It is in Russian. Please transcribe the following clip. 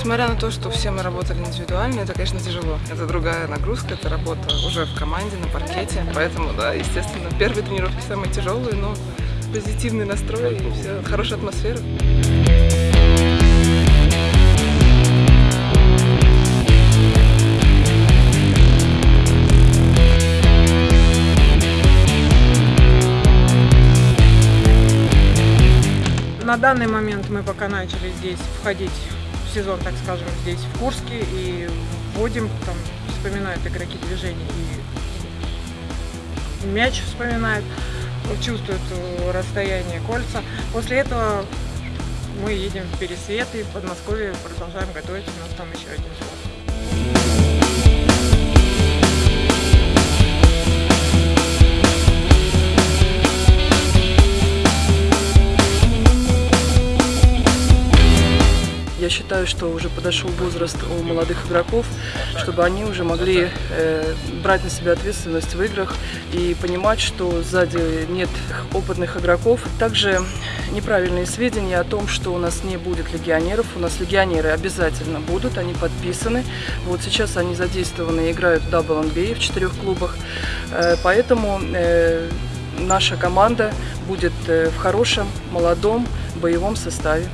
Несмотря на то, что все мы работали индивидуально, это, конечно, тяжело. Это другая нагрузка, это работа уже в команде, на паркете. Поэтому, да, естественно, первые тренировки самые тяжелые, но позитивный настрой и все, хорошая атмосфера. На данный момент мы пока начали здесь входить сезон, так скажем, здесь в Курске и вводим, там вспоминают игроки движения и мяч вспоминают, чувствуют э, расстояние кольца. После этого мы едем в Пересвет и в Подмосковье продолжаем готовиться, у нас там еще один спорт. Считаю, что уже подошел возраст у молодых игроков, чтобы они уже могли э, брать на себя ответственность в играх и понимать, что сзади нет опытных игроков. Также неправильные сведения о том, что у нас не будет легионеров. У нас легионеры обязательно будут, они подписаны. Вот сейчас они задействованы играют в WNBA в четырех клубах. Э, поэтому э, наша команда будет э, в хорошем, молодом, боевом составе.